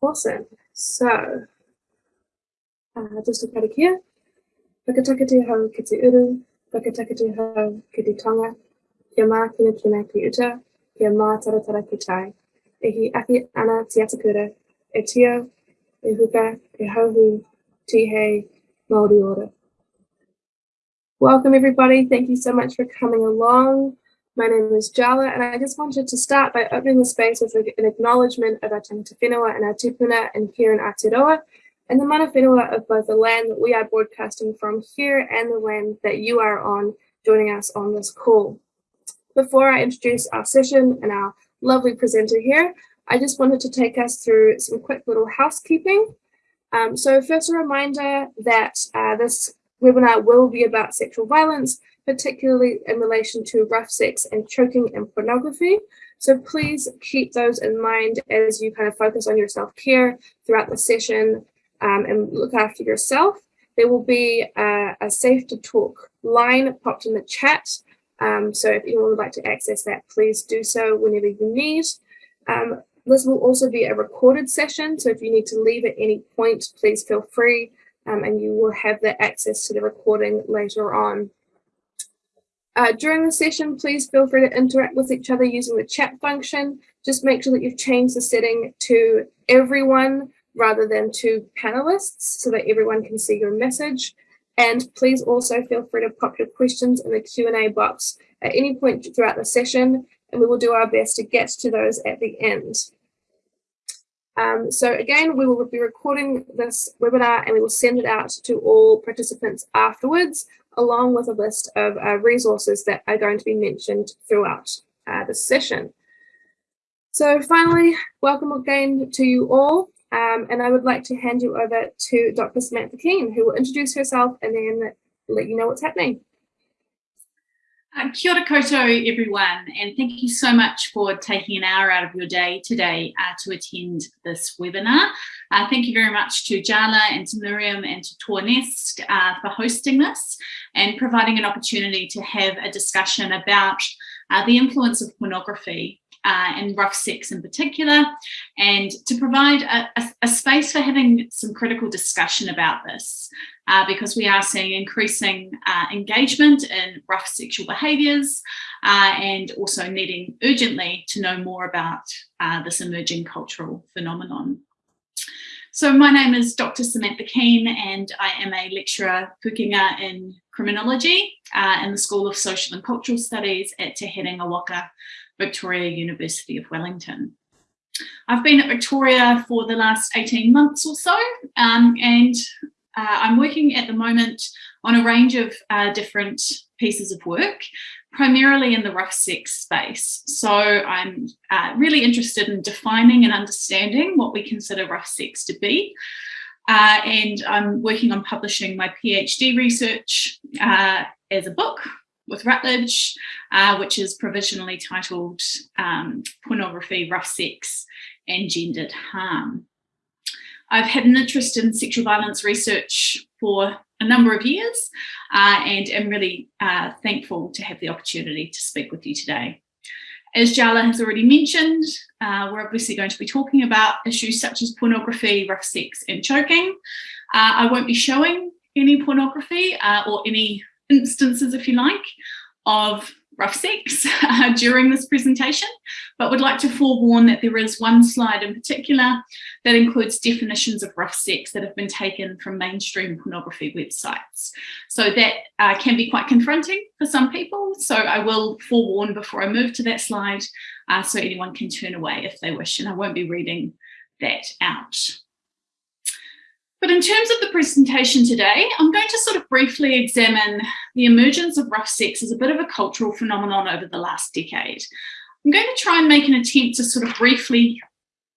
Awesome. So, uh, just a karakia. Whakataka te hau ki te uru, whakataka te hau ki te tonga, kia mā kina kina ki uta, kia mā taratara ki tai. E hi aki ana ti atakura, e tio, e huka, e hauhu, ti hei, Māori ora. Welcome everybody. Thank you so much for coming along. My name is Jala, and I just wanted to start by opening the space with an acknowledgement of our tangata whenua and our tupuna and here in Aotearoa, and the mana whenua of both the land that we are broadcasting from here and the land that you are on joining us on this call. Before I introduce our session and our lovely presenter here, I just wanted to take us through some quick little housekeeping. Um, so first a reminder that uh, this webinar will be about sexual violence particularly in relation to rough sex and choking and pornography. So please keep those in mind as you kind of focus on your self-care throughout the session um, and look after yourself. There will be a, a, safe to talk line popped in the chat. Um, so if anyone would like to access that, please do so whenever you need. Um, this will also be a recorded session. So if you need to leave at any point, please feel free um, and you will have the access to the recording later on. Uh, during the session, please feel free to interact with each other using the chat function. Just make sure that you've changed the setting to everyone rather than to panelists so that everyone can see your message. And please also feel free to pop your questions in the Q&A box at any point throughout the session, and we will do our best to get to those at the end. Um, so again, we will be recording this webinar and we will send it out to all participants afterwards along with a list of uh, resources that are going to be mentioned throughout uh, the session. So finally, welcome again to you all. Um, and I would like to hand you over to Dr. Samantha Keene, who will introduce herself and then let you know what's happening. Uh, kia ora koutou, everyone, and thank you so much for taking an hour out of your day today uh, to attend this webinar. Uh, thank you very much to Jala and to Miriam and to TOAH-NNEST uh, for hosting this and providing an opportunity to have a discussion about uh, the influence of pornography uh, and rough sex in particular, and to provide a, a, a, space for having some critical discussion about this, uh, because we are seeing increasing uh, engagement in rough sexual behaviours uh, and also needing urgently to know more about uh, this emerging cultural phenomenon. So my name is Dr. Samantha Keene and I am a lecturer pūkenga in criminology uh, in the School of Social and Cultural Studies at Te Herenga Waka, Victoria University of Wellington. I've been at Victoria for the last 18 months or so um, and uh, I'm working at the moment on a range of uh, different pieces of work primarily in the rough sex space. So I'm uh, really interested in defining and understanding what we consider rough sex to be. Uh, and I'm working on publishing my PhD research uh, as a book with Routledge, uh, which is provisionally titled um, Pornography, Rough Sex and Gendered Harm. I've had an interest in sexual violence research for a number of years uh, and am really uh, thankful to have the opportunity to speak with you today. As Jala has already mentioned, uh, we're obviously going to be talking about issues such as pornography, rough sex and choking. Uh, I won't be showing any pornography uh, or any instances, if you like, of rough sex uh, during this presentation, but would like to forewarn that there is one slide in particular that includes definitions of rough sex that have been taken from mainstream pornography websites. So that uh, can be quite confronting for some people. So I will forewarn before I move to that slide uh, so anyone can turn away if they wish, and I won't be reading that out. But in terms of the presentation today, I'm going to sort of briefly examine the emergence of rough sex as a bit of a cultural phenomenon over the last decade. I'm going to try and make an attempt to sort of briefly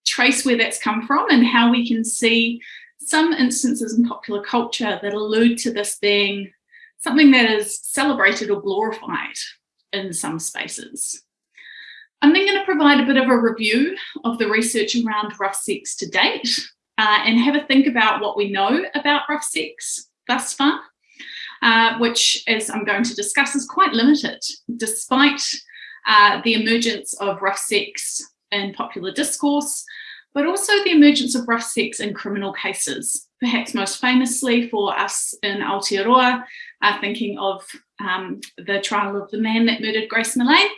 trace where that's come from and how we can see some instances in popular culture that allude to this being something that is celebrated or glorified in some spaces. I'm then going to provide a bit of a review of the research around rough sex to date uh, and have a think about what we know about rough sex thus far, uh, which, as I'm going to discuss, is quite limited, despite uh, the emergence of rough sex in popular discourse. but also the emergence of rough sex in criminal cases, perhaps most famously for us in Aotearoa, uh, thinking of um, the trial of the man that murdered Grace Millane.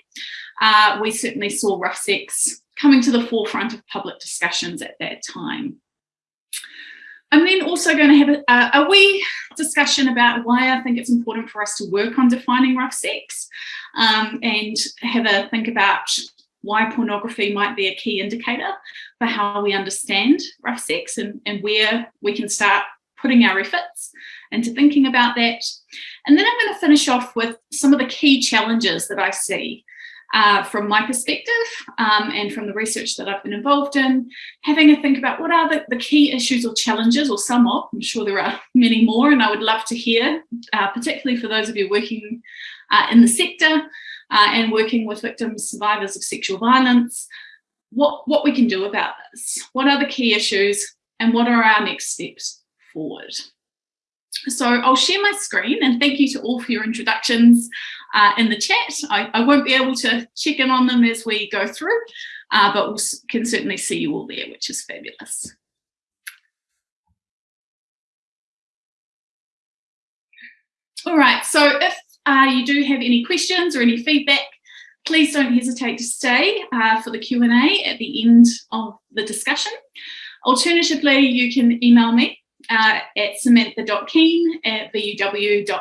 Uh, we certainly saw rough sex coming to the forefront of public discussions at that time. I'm then also going to have a, a, wee discussion about why I think it's important for us to work on defining rough sex um, and have a think about why pornography might be a key indicator for how we understand rough sex and, and where we can start putting our efforts into thinking about that. And then I'm going to finish off with some of the key challenges that I see uh, from my perspective um, and from the research that I've been involved in, having a think about what are the, the key issues or challenges, or some of, I'm sure there are many more, and I would love to hear, uh, particularly for those of you working uh, in the sector uh, and working with victims, survivors of sexual violence, what, what we can do about this, what are the key issues, and what are our next steps forward. So I'll share my screen and thank you to all for your introductions uh, in the chat. I, I, won't be able to check in on them as we go through, uh, but we can certainly see you all there, which is fabulous. All right, so if uh, you do have any questions or any feedback, please don't hesitate to stay uh, for the Q&A at the end of the discussion. Alternatively, you can email me uh, at samantha.keene at vuw.ac.nz.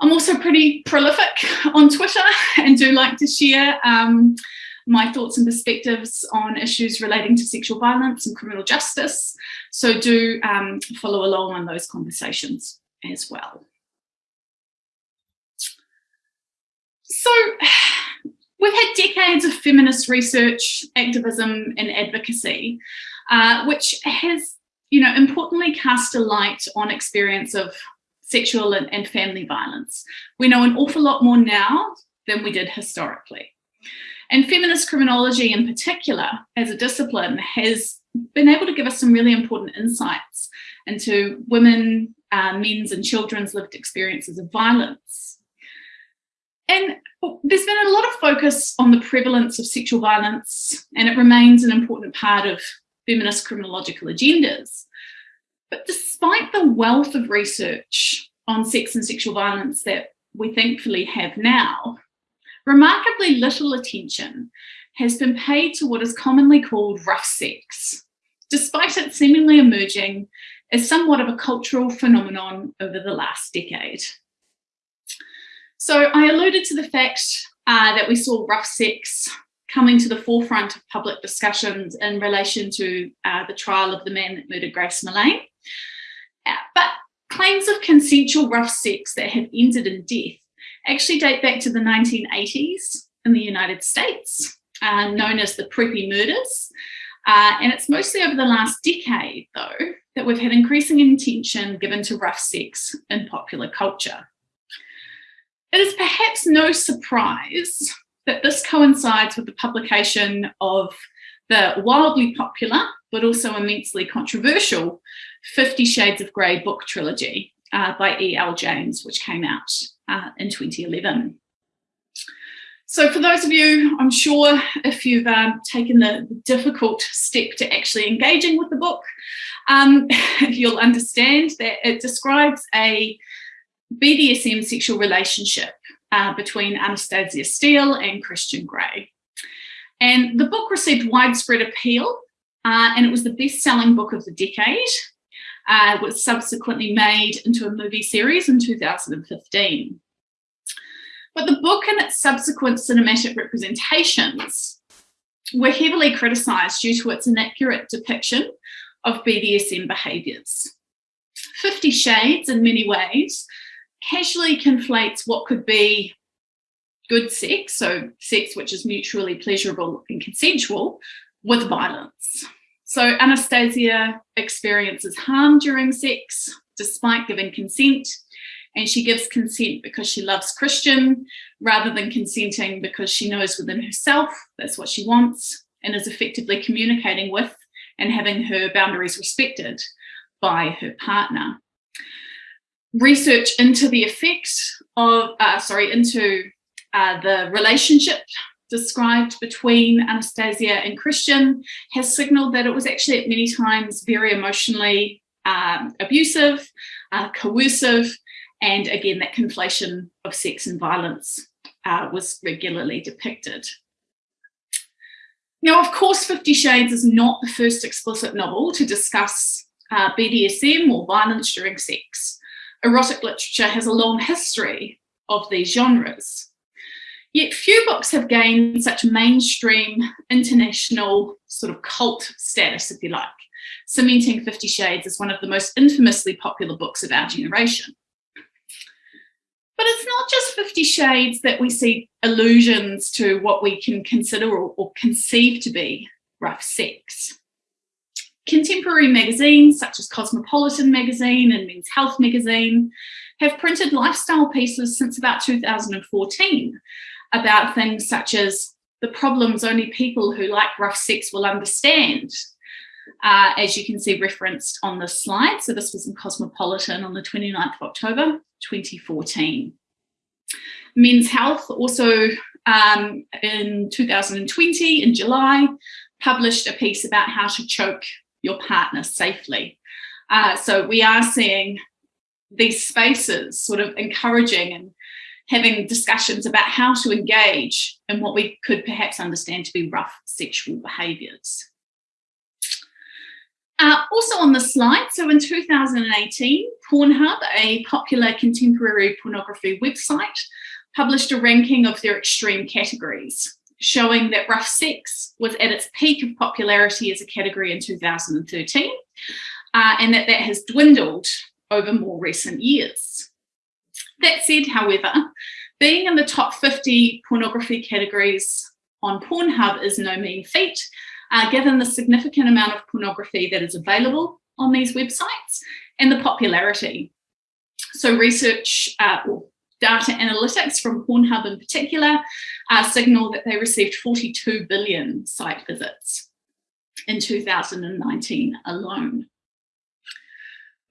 I'm also pretty prolific on Twitter and do like to share um, my thoughts and perspectives on issues relating to sexual violence and criminal justice. So do um, follow along on those conversations as well. So we've had decades of feminist research, activism and advocacy, uh, which has you know, importantly cast a light on experience of sexual and, and family violence. We know an awful lot more now than we did historically. And feminist criminology in particular, as a discipline, has been able to give us some really important insights into women, uh, men's and children's lived experiences of violence. And there's been a lot of focus on the prevalence of sexual violence, and it remains an important part of feminist criminological agendas. But despite the wealth of research on sex and sexual violence that we thankfully have now, remarkably little attention has been paid to what is commonly called rough sex, despite it seemingly emerging as somewhat of a cultural phenomenon over the last decade. So I alluded to the fact uh, that we saw rough sex coming to the forefront of public discussions in relation to uh, the trial of the man that murdered Grace Millane. But claims of consensual rough sex that have ended in death actually date back to the 1980s in the United States, uh, known as the Preppy murders. Uh, and it's mostly over the last decade, though, that we've had increasing attention given to rough sex in popular culture. It is perhaps no surprise that this coincides with the publication of the wildly popular, but also immensely controversial Fifty Shades of Grey book trilogy uh, by E.L. James, which came out uh, in 2011. So for those of you, I'm sure if you've um, taken the difficult step to actually engaging with the book, um, you'll understand that it describes a BDSM sexual relationship uh, between Anastasia Steele and Christian Grey. And the book received widespread appeal uh, and it was the best-selling book of the decade. Uh, was subsequently made into a movie series in 2015. But the book and its subsequent cinematic representations were heavily criticised due to its inaccurate depiction of BDSM behaviours. Fifty Shades, in many ways, casually conflates what could be good sex, so sex which is mutually pleasurable and consensual, with violence. So Anastasia experiences harm during sex despite giving consent, and she gives consent because she loves Christian rather than consenting because she knows within herself that's what she wants and is effectively communicating with and having her boundaries respected by her partner. Research into the effect of, uh, sorry, into uh, the relationship described between Anastasia and Christian has signaled that it was actually at many times very emotionally um, abusive, uh, coercive, and again, that conflation of sex and violence uh, was regularly depicted. Now, of course, Fifty Shades is not the first explicit novel to discuss uh, BDSM or violence during sex. Erotic literature has a long history of these genres. Yet few books have gained such mainstream international sort of cult status, if you like, cementing Fifty Shades as one of the most infamously popular books of our generation. But it's not just Fifty Shades that we see allusions to what we can consider or, or conceive to be rough sex. Contemporary magazines such as Cosmopolitan magazine and Men's Health magazine have printed lifestyle pieces since about 2014 about things such as the problems only people who like rough sex will understand, uh, as you can see referenced on this slide. So this was in Cosmopolitan on the 29th of October, 2014. Men's Health also um, in 2020, in July, published a piece about how to choke your partner safely. Uh, so we are seeing these spaces sort of encouraging and having discussions about how to engage in what we could perhaps understand to be rough sexual behaviours. Uh, also on the slide, so in 2018, Pornhub, a popular contemporary pornography website, published a ranking of their extreme categories, showing that rough sex was at its peak of popularity as a category in 2013, uh, and that that has dwindled over more recent years. That said, however, being in the top 50 pornography categories on Pornhub is no mean feat, uh, given the significant amount of pornography that is available on these websites and the popularity. So research uh, or data analytics from Pornhub in particular uh, signal that they received 42 billion site visits in 2019 alone.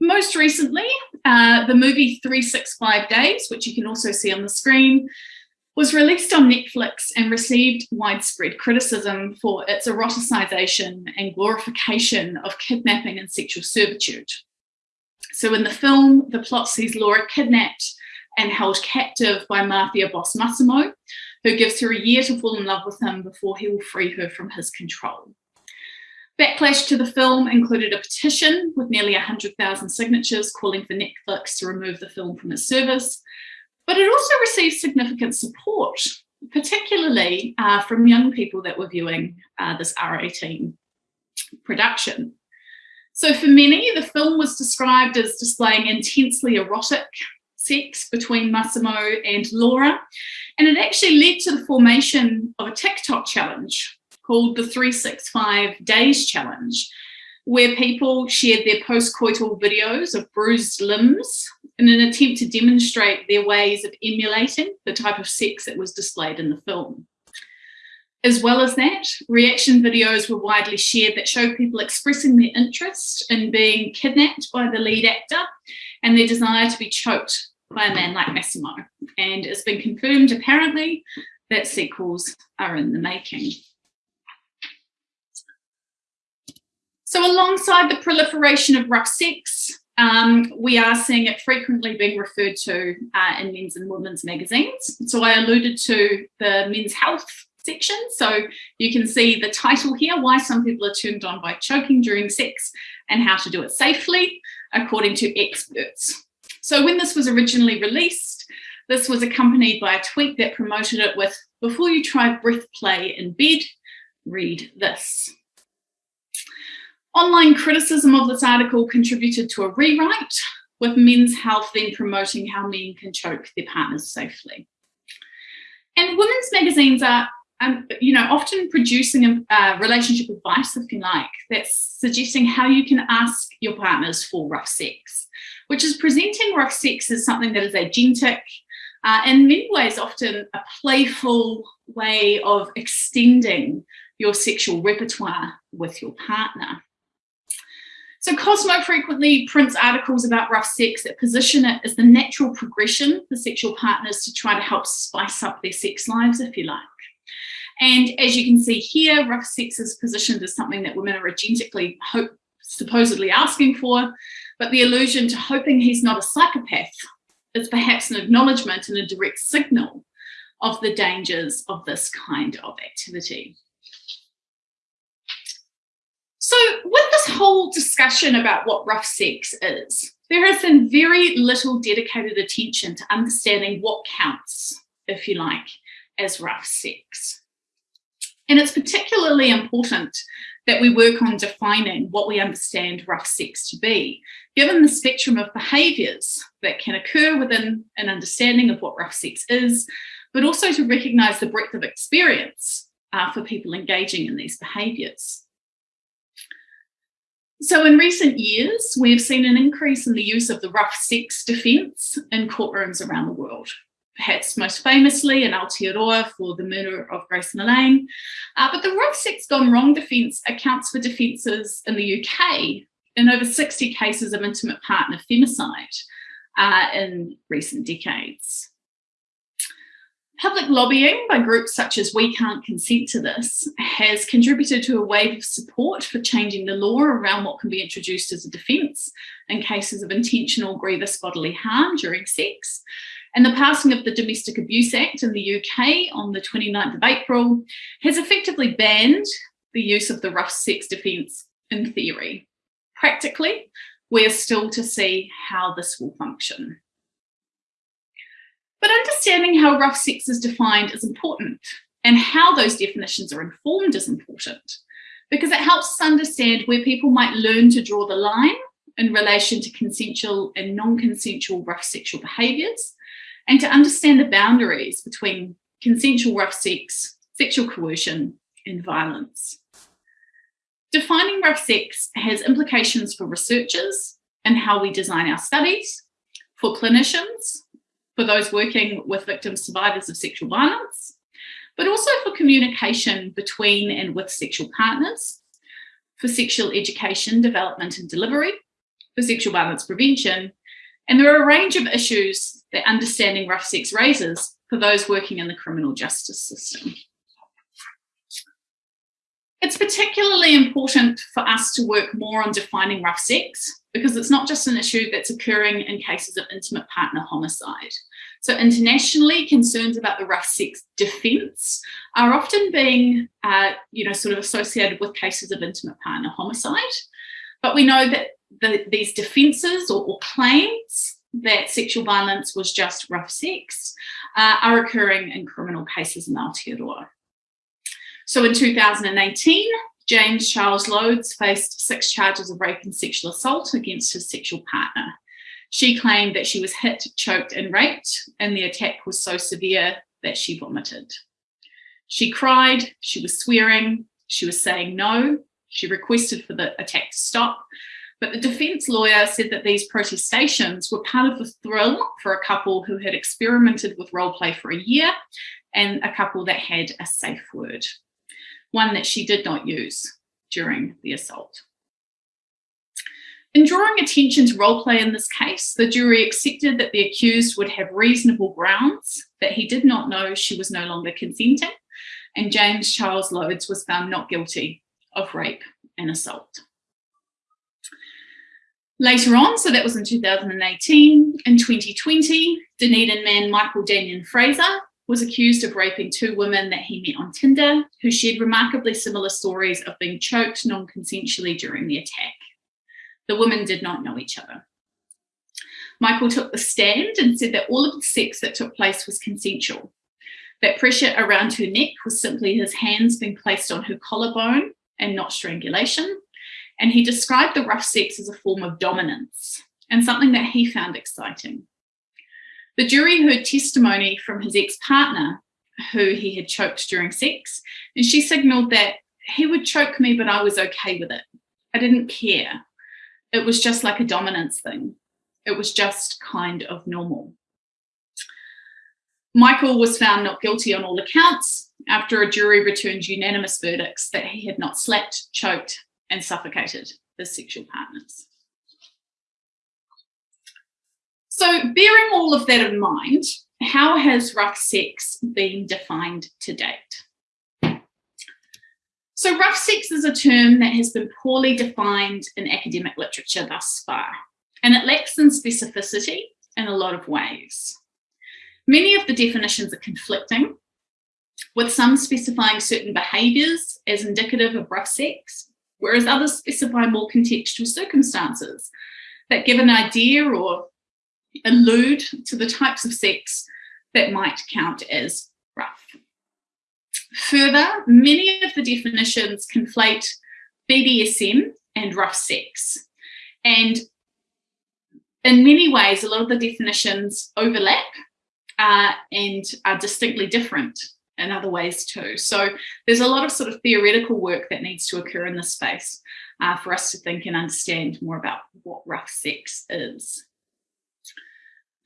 Most recently, uh, the movie 365 Days, which you can also see on the screen, was released on Netflix and received widespread criticism for its eroticization and glorification of kidnapping and sexual servitude. So in the film, the plot sees Laura kidnapped and held captive by mafia boss Massimo, who gives her a year to fall in love with him before he will free her from his control. Backlash to the film included a petition with nearly 100,000 signatures calling for Netflix to remove the film from its service, but it also received significant support, particularly uh, from young people that were viewing uh, this R18 production. So for many, the film was described as displaying intensely erotic sex between Massimo and Laura, and it actually led to the formation of a TikTok challenge called the 365 Days Challenge, where people shared their post-coital videos of bruised limbs in an attempt to demonstrate their ways of emulating the type of sex that was displayed in the film. As well as that, reaction videos were widely shared that showed people expressing their interest in being kidnapped by the lead actor and their desire to be choked by a man like Massimo. And it's been confirmed apparently that sequels are in the making. So alongside the proliferation of sex, um, we are seeing it frequently being referred to uh, in men's and women's magazines. So I alluded to the men's health section. So you can see the title here, why some people are turned on by choking during sex and how to do it safely, according to experts. So when this was originally released, this was accompanied by a tweet that promoted it with, before you try breath play in bed, read this. Online criticism of this article contributed to a rewrite, with Men's Health then promoting how men can choke their partners safely. And women's magazines are, um, you know, often producing a uh, relationship advice, if you like, that's suggesting how you can ask your partners for rough sex, which is presenting rough sex as something that is agentic, uh, in many ways often a playful way of extending your sexual repertoire with your partner. So Cosmo frequently prints articles about rough sex that position it as the natural progression for sexual partners to try to help spice up their sex lives, if you like. And as you can see here, rough sex is positioned as something that women are agentically hope, supposedly asking for, but the allusion to hoping he's not a psychopath is perhaps an acknowledgement and a direct signal of the dangers of this kind of activity. So with this whole discussion about what rough sex is, there has been very little dedicated attention to understanding what counts, if you like, as rough sex. And it's particularly important that we work on defining what we understand rough sex to be, given the spectrum of behaviours that can occur within an understanding of what rough sex is, but also to recognise the breadth of experience uh, for people engaging in these behaviours. So in recent years, we've seen an increase in the use of the rough sex defence in courtrooms around the world perhaps most famously in Aotearoa for the murder of Grace Millane. Uh, but the rough sex gone wrong defence accounts for defences in the UK in over 60 cases of intimate partner femicide uh, in recent decades. Public lobbying by groups such as We Can't Consent to This has contributed to a wave of support for changing the law around what can be introduced as a defence in cases of intentional grievous bodily harm during sex, and the passing of the Domestic Abuse Act in the UK on the 29th of April has effectively banned the use of the rough sex defence in theory. Practically, we're still to see how this will function. But understanding how rough sex is defined is important and how those definitions are informed is important because it helps us understand where people might learn to draw the line in relation to consensual and non-consensual rough sexual behaviours and to understand the boundaries between consensual rough sex, sexual coercion, and violence. Defining rough sex has implications for researchers and how we design our studies, for clinicians, for those working with victims survivors of sexual violence, but also for communication between and with sexual partners, for sexual education, development and delivery, for sexual violence prevention, and there are a range of issues that understanding rough sex raises for those working in the criminal justice system. It's particularly important for us to work more on defining rough sex because it's not just an issue that's occurring in cases of intimate partner homicide. So internationally, concerns about the rough sex defence are often being, uh, you know, sort of associated with cases of intimate partner homicide. But we know that the, these defences or, or, claims that sexual violence was just rough sex uh, are occurring in criminal cases in Aotearoa. So in 2018, James Charles Loades faced six charges of rape and sexual assault against his sexual partner. She claimed that she was hit, choked and raped and the attack was so severe that she vomited. She cried, she was swearing, she was saying no, she requested for the attack to stop, but the defence lawyer said that these protestations were part of the thrill for a couple who had experimented with role play for a year and a couple that had a safe word, one that she did not use during the assault. In drawing attention to role play in this case, the jury accepted that the accused would have reasonable grounds that he did not know she was no longer consenting, and James Charles Loades was found not guilty of rape and assault. Later on, so that was in 2018, in 2020, Dunedin man Michael Daniel Fraser was accused of raping two women that he met on Tinder who shared remarkably similar stories of being choked non-consensually during the attack. The women did not know each other. Michael took the stand and said that all of the sex that took place was consensual. That pressure around her neck was simply his hands being placed on her collarbone and not strangulation. And he described the rough sex as a form of dominance and something that he found exciting. The jury heard testimony from his ex-partner who he had choked during sex, and she signaled that he would choke me, but I was okay with it. I didn't care. It was just like a dominance thing. It was just kind of normal. Michael was found not guilty on all accounts after a jury returned unanimous verdicts that he had not slapped, choked, and suffocated his sexual partners. So bearing all of that in mind, how has rough sex been defined to date? So rough sex is a term that has been poorly defined in academic literature thus far, and it lacks in specificity in a lot of ways. Many of the definitions are conflicting, with some specifying certain behaviours as indicative of rough sex, whereas others specify more contextual circumstances that give an idea or allude to the types of sex that might count as rough. Further, many of the definitions conflate BDSM and rough sex. And in many ways, a lot of the definitions overlap uh, and are distinctly different in other ways too. So there's a lot of sort of theoretical work that needs to occur in this space uh, for us to think and understand more about what rough sex is.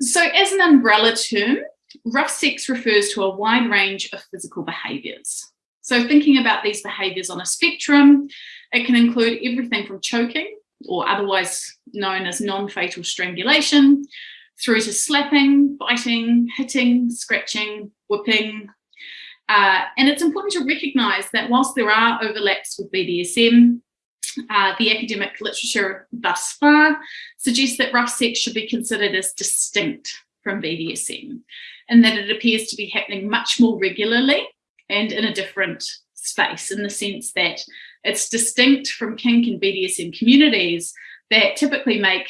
So as an umbrella term, rough sex refers to a wide range of physical behaviours. So thinking about these behaviours on a spectrum, it can include everything from choking, or otherwise known as non-fatal strangulation, through to slapping, biting, hitting, scratching, whipping. Uh, and it's important to recognise that whilst there are overlaps with BDSM, uh, the academic literature thus far suggests that rough sex should be considered as distinct from BDSM and that it appears to be happening much more regularly and in a different space in the sense that it's distinct from kink and BDSM communities that typically make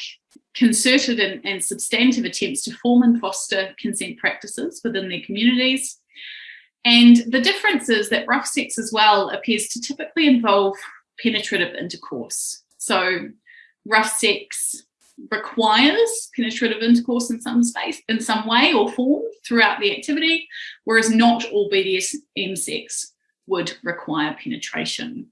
concerted and, and substantive attempts to form and foster consent practices within their communities. And the difference is that rough sex as well appears to typically involve penetrative intercourse. So rough sex requires penetrative intercourse in some space, in some way or form throughout the activity, whereas not all BDSM sex would require penetration.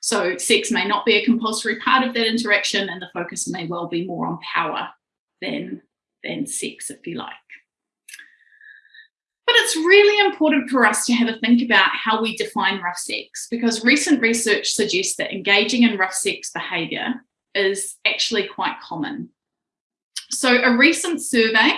So sex may not be a compulsory part of that interaction and the focus may well be more on power than, than sex, if you like. But it's really important for us to have a think about how we define rough sex because recent research suggests that engaging in rough sex behaviour is actually quite common. So a recent survey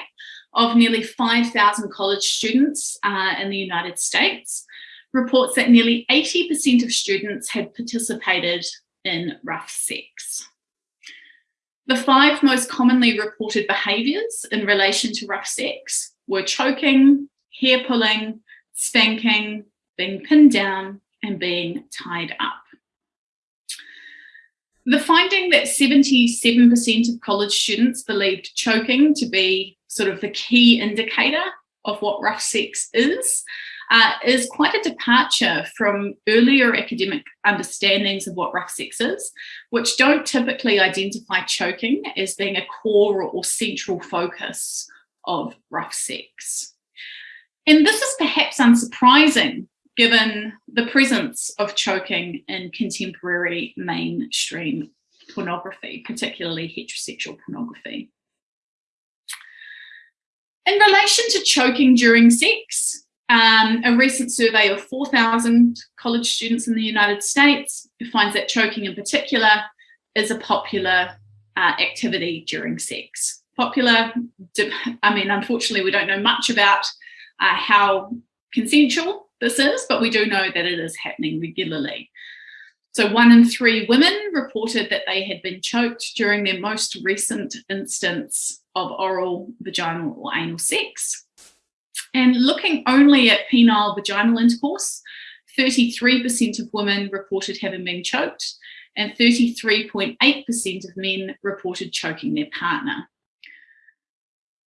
of nearly 5,000 college students uh, in the United States reports that nearly 80% of students had participated in rough sex. The five most commonly reported behaviours in relation to rough sex were choking, hair pulling, spanking, being pinned down and being tied up. The finding that 77% of college students believed choking to be sort of the key indicator of what rough sex is, uh, is quite a departure from earlier academic understandings of what rough sex is, which don't typically identify choking as being a core or central focus of rough sex. And this is perhaps unsurprising given the presence of choking in contemporary mainstream pornography, particularly heterosexual pornography. In relation to choking during sex, um, a recent survey of 4,000 college students in the United States finds that choking in particular is a popular uh, activity during sex. Popular, I mean, unfortunately, we don't know much about uh, how consensual this is, but we do know that it is happening regularly. So one in three women reported that they had been choked during their most recent instance of oral, vaginal or anal sex. And looking only at penile vaginal intercourse, 33% of women reported having been choked and 33.8% of men reported choking their partner.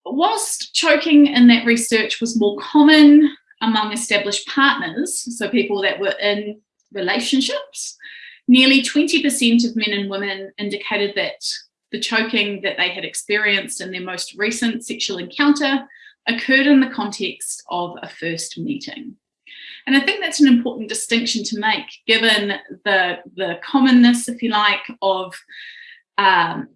Whilst choking in that research was more common among established partners, so people that were in relationships, nearly 20% of men and women indicated that the choking that they had experienced in their most recent sexual encounter occurred in the context of a first meeting. And I think that's an important distinction to make given the, the commonness, if you like, of, um,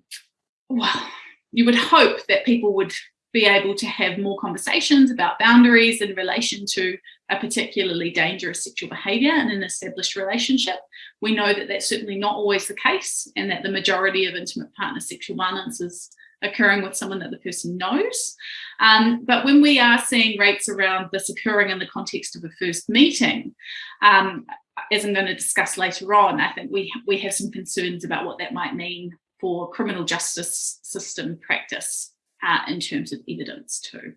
well, you would hope that people would be able to have more conversations about boundaries in relation to a particularly dangerous sexual behaviour in an established relationship. We know that that's certainly not always the case and that the majority of intimate partner sexual violence is occurring with someone that the person knows. Um, but when we are seeing rates around this occurring in the context of a first meeting, um, as I'm going to discuss later on, I think we, we have some concerns about what that might mean for criminal justice system practice uh, in terms of evidence too.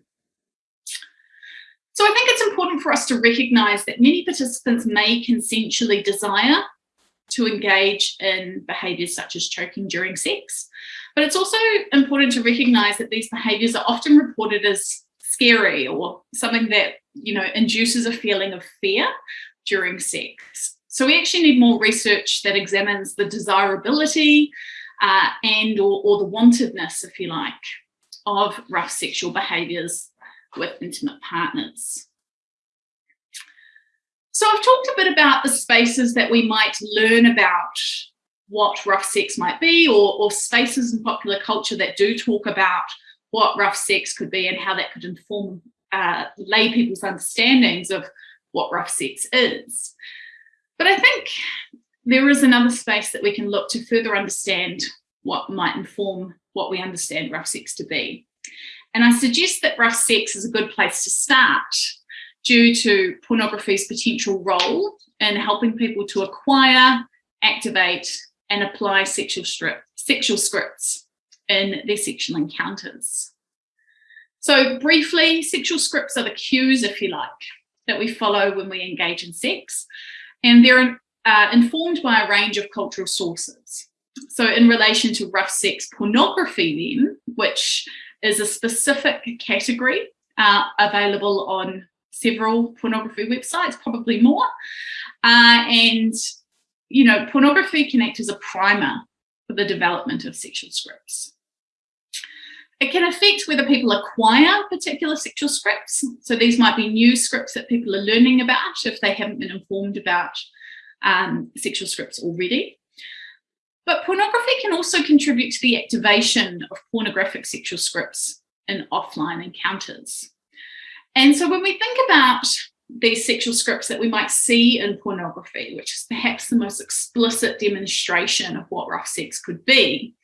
So I think it's important for us to recognise that many participants may consensually desire to engage in behaviours such as choking during sex, but it's also important to recognise that these behaviours are often reported as scary or something that you know induces a feeling of fear during sex. So we actually need more research that examines the desirability uh, and or, or the wantedness, if you like, of rough sexual behaviours with intimate partners. So I've talked a bit about the spaces that we might learn about what rough sex might be or, or spaces in popular culture that do talk about what rough sex could be and how that could inform uh, lay people's understandings of what rough sex is. But I think there is another space that we can look to further understand what might inform what we understand rough sex to be. And I suggest that rough sex is a good place to start due to pornography's potential role in helping people to acquire, activate, and apply sexual, strip, sexual scripts in their sexual encounters. So briefly, sexual scripts are the cues, if you like, that we follow when we engage in sex, and they're uh, informed by a range of cultural sources. So in relation to rough sex pornography then, which is a specific category uh, available on several pornography websites, probably more. Uh, and, you know, pornography can act as a primer for the development of sexual scripts. It can affect whether people acquire particular sexual scripts. So these might be new scripts that people are learning about if they haven't been informed about um, sexual scripts already. But pornography can also contribute to the activation of pornographic sexual scripts in offline encounters. And so when we think about these sexual scripts that we might see in pornography, which is perhaps the most explicit demonstration of what rough sex could be,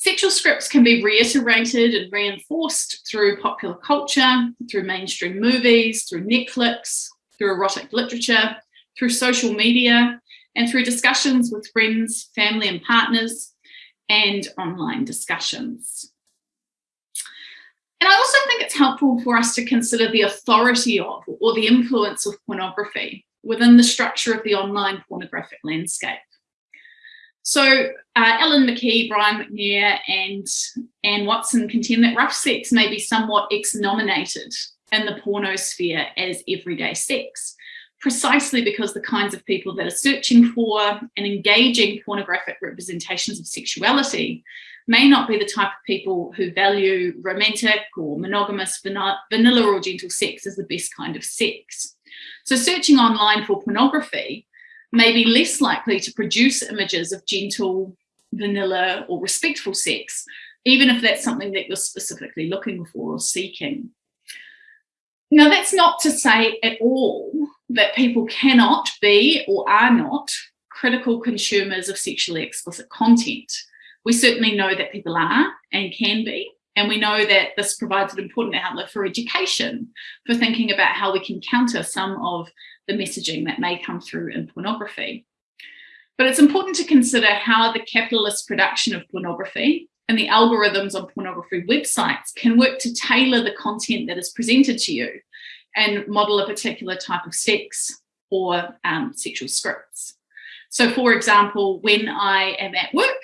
Sexual scripts can be reiterated and reinforced through popular culture, through mainstream movies, through Netflix, through erotic literature, through social media, and through discussions with friends, family and partners, and online discussions. And I also think it's helpful for us to consider the authority of or the influence of pornography within the structure of the online pornographic landscape. So uh, Alan McKee, Brian McNair and Anne Watson contend that rough sex may be somewhat ex-nominated in the pornosphere as everyday sex, precisely because the kinds of people that are searching for and engaging pornographic representations of sexuality may not be the type of people who value romantic or monogamous vanilla or gentle sex as the best kind of sex. So searching online for pornography may be less likely to produce images of gentle, vanilla or respectful sex, even if that's something that you're specifically looking for or seeking. Now, that's not to say at all that people cannot be or are not critical consumers of sexually explicit content. We certainly know that people are and can be, and we know that this provides an important outlet for education, for thinking about how we can counter some of the messaging that may come through in pornography. But it's important to consider how the capitalist production of pornography and the algorithms on pornography websites can work to tailor the content that is presented to you and model a particular type of sex or um, sexual scripts. So for example, when I am at work,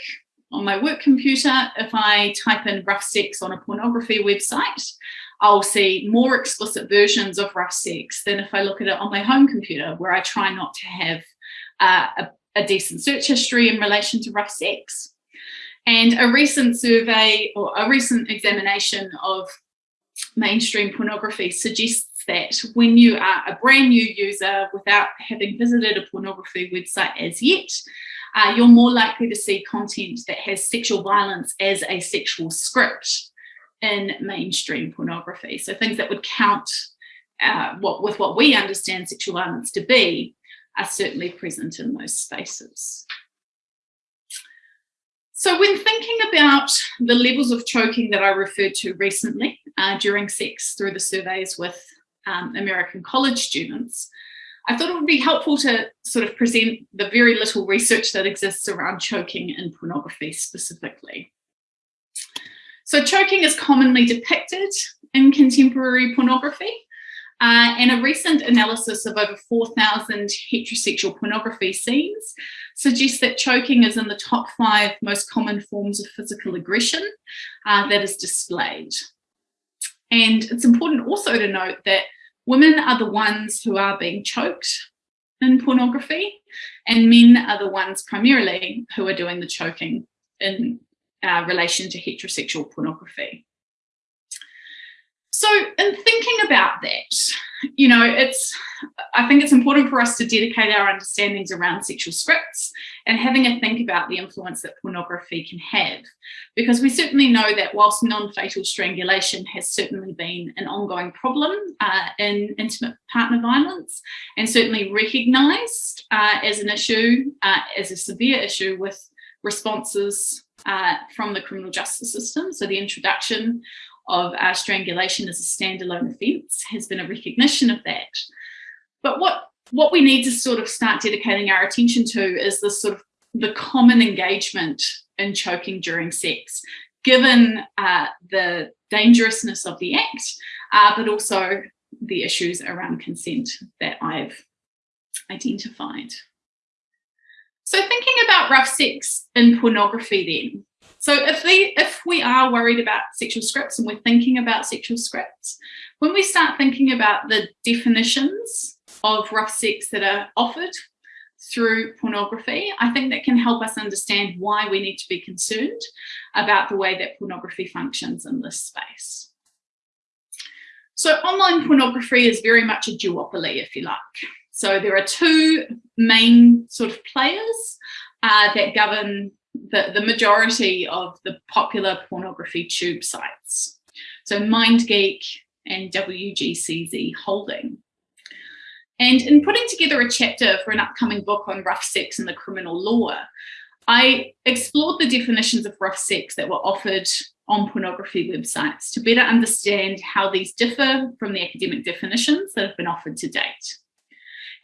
on my work computer, if I type in rough sex on a pornography website, I'll see more explicit versions of rough sex than if I look at it on my home computer, where I try not to have uh, a, a decent search history in relation to rough sex. And a recent survey or a recent examination of mainstream pornography suggests that when you are a brand new user without having visited a pornography website as yet, uh, you're more likely to see content that has sexual violence as a sexual script in mainstream pornography. So things that would count uh, what with what we understand sexual violence to be are certainly present in those spaces. So when thinking about the levels of choking that I referred to recently uh, during sex through the surveys with um, American college students, I thought it would be helpful to sort of present the very little research that exists around choking in pornography specifically. So choking is commonly depicted in contemporary pornography. Uh, and a recent analysis of over 4,000 heterosexual pornography scenes suggests that choking is in the top five most common forms of physical aggression uh, that is displayed. And it's important also to note that women are the ones who are being choked in pornography and men are the ones primarily who are doing the choking in uh, relation to heterosexual pornography. So in thinking about that, you know, it's, I think it's important for us to dedicate our understandings around sexual scripts and having a think about the influence that pornography can have. Because we certainly know that whilst non-fatal strangulation has certainly been an ongoing problem uh, in intimate partner violence and certainly recognised uh, as an issue, uh, as a severe issue with responses uh, from the criminal justice system. So the introduction of uh, strangulation as a standalone offence has been a recognition of that. But what, what we need to sort of start dedicating our attention to is the sort of the common engagement in choking during sex, given uh, the dangerousness of the act, uh, but also the issues around consent that I've identified. So thinking about rough sex in pornography then, so if, they, if we are worried about sexual scripts and we're thinking about sexual scripts, when we start thinking about the definitions of rough sex that are offered through pornography, I think that can help us understand why we need to be concerned about the way that pornography functions in this space. So online pornography is very much a duopoly, if you like. So there are two main sort of players uh, that govern the, the majority of the popular pornography tube sites. So MindGeek and WGCZ Holding. And in putting together a chapter for an upcoming book on rough sex and the criminal law, I explored the definitions of rough sex that were offered on pornography websites to better understand how these differ from the academic definitions that have been offered to date.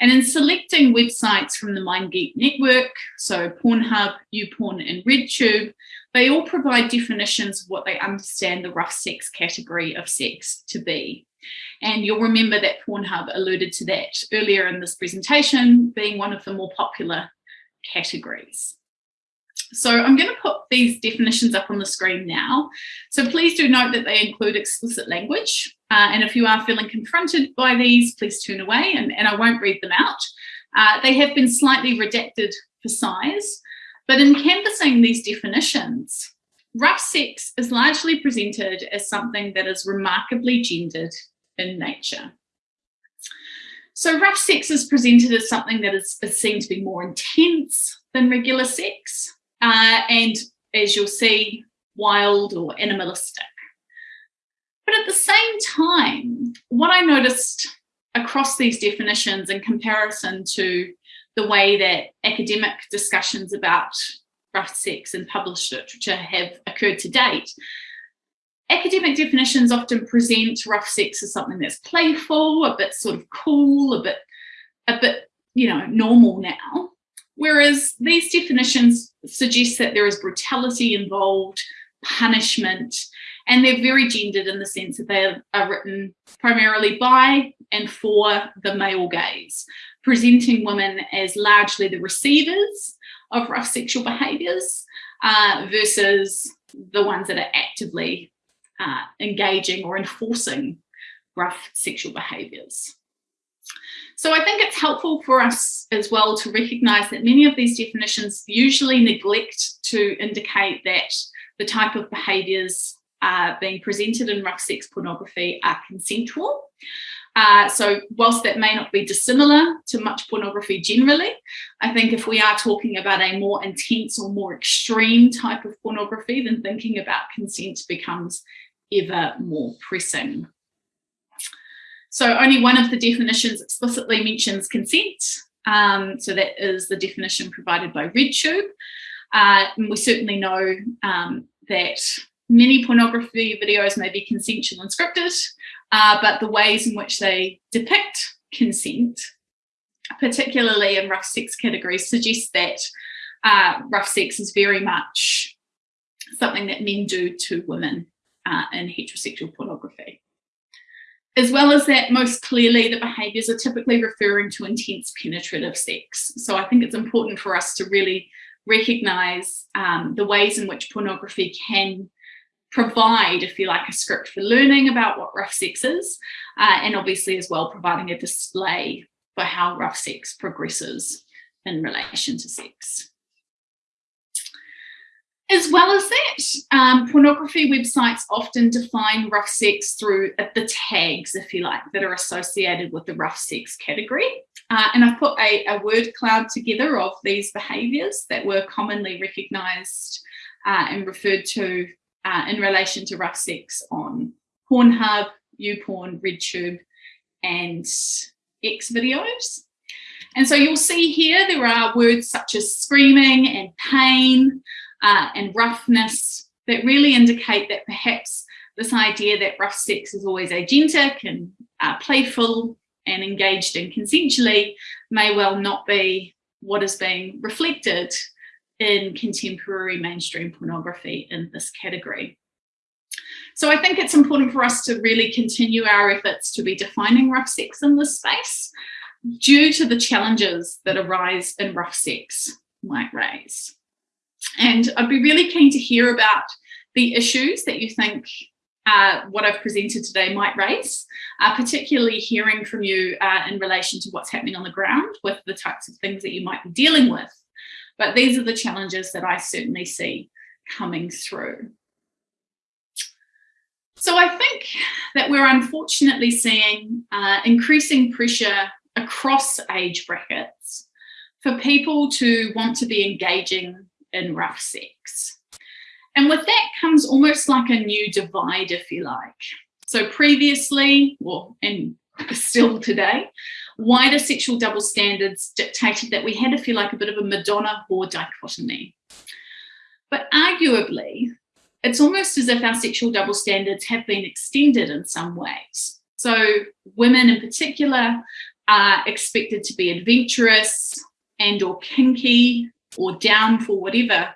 And in selecting websites from the MindGeek network, so Pornhub, YouPorn and RedTube, they all provide definitions of what they understand the rough sex category of sex to be. And you'll remember that Pornhub alluded to that earlier in this presentation being one of the more popular categories. So I'm going to put these definitions up on the screen now. So please do note that they include explicit language. Uh, and if you are feeling confronted by these, please turn away and, and I won't read them out. Uh, they have been slightly redacted for size, but in canvassing these definitions, rough sex is largely presented as something that is remarkably gendered in nature. So rough sex is presented as something that is, is seen to be more intense than regular sex uh, and as you'll see, wild or animalistic. But at the same time, what I noticed across these definitions in comparison to the way that academic discussions about rough sex and published literature have occurred to date, academic definitions often present rough sex as something that's playful, a bit sort of cool, a bit, a bit, you know, normal now. Whereas these definitions suggest that there is brutality involved, punishment, and they're very gendered in the sense that they are written primarily by and for the male gaze, presenting women as largely the receivers of rough sexual behaviours uh, versus the ones that are actively uh, engaging or enforcing rough sexual behaviours. So I think it's helpful for us as well to recognise that many of these definitions usually neglect to indicate that the type of behaviours uh, being presented in rough sex pornography are consensual. Uh, so whilst that may not be dissimilar to much pornography generally, I think if we are talking about a more intense or more extreme type of pornography, then thinking about consent becomes ever more pressing. So only one of the definitions explicitly mentions consent. Um, so that is the definition provided by RedTube. Uh, and we certainly know um, that many pornography videos may be consensual and scripted, uh, but the ways in which they depict consent particularly in rough sex categories, suggests that uh, rough sex is very much something that men do to women uh, in heterosexual pornography. As well as that, most clearly the behaviours are typically referring to intense penetrative sex. So I think it's important for us to really recognise um, the ways in which pornography can provide, if you like, a script for learning about what rough sex is, uh, and obviously as well providing a display for how rough sex progresses in relation to sex. As well as that, um, pornography websites often define rough sex through the tags, if you like, that are associated with the rough sex category. Uh, and I've put a, a, word cloud together of these behaviours that were commonly recognised uh, and referred to uh, in relation to rough sex on Pornhub, YouPorn, RedTube, and X videos. And so you'll see here there are words such as screaming and pain uh, and roughness that really indicate that perhaps this idea that rough sex is always agentic and uh, playful and engaged in consensually may well not be what is being reflected in contemporary mainstream pornography in this category. So I think it's important for us to really continue our efforts to be defining rough sex in this space due to the challenges that arise in rough sex might raise. And I'd be really keen to hear about the issues that you think uh, what I've presented today might raise, uh, particularly hearing from you uh, in relation to what's happening on the ground with the types of things that you might be dealing with but these are the challenges that I certainly see coming through. So I think that we're unfortunately seeing uh, increasing pressure across age brackets for people to want to be engaging in rough sex. And with that comes almost like a new divide, if you like. So previously, well, and still today, wider sexual double standards dictated that we had to feel like a bit of a Madonna whore dichotomy. But arguably, it's almost as if our sexual double standards have been extended in some ways. So women in particular are expected to be adventurous and or kinky or down for whatever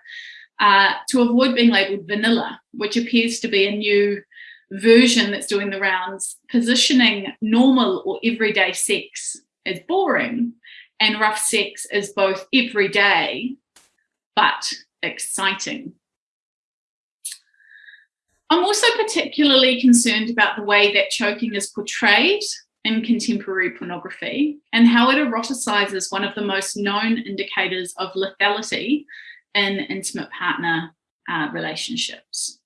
uh, to avoid being labelled vanilla, which appears to be a new version that's doing the rounds, positioning normal or everyday sex as boring and rough sex as both everyday but exciting. I'm also particularly concerned about the way that choking is portrayed in contemporary pornography and how it eroticizes one of the most known indicators of lethality in intimate partner uh, relationships.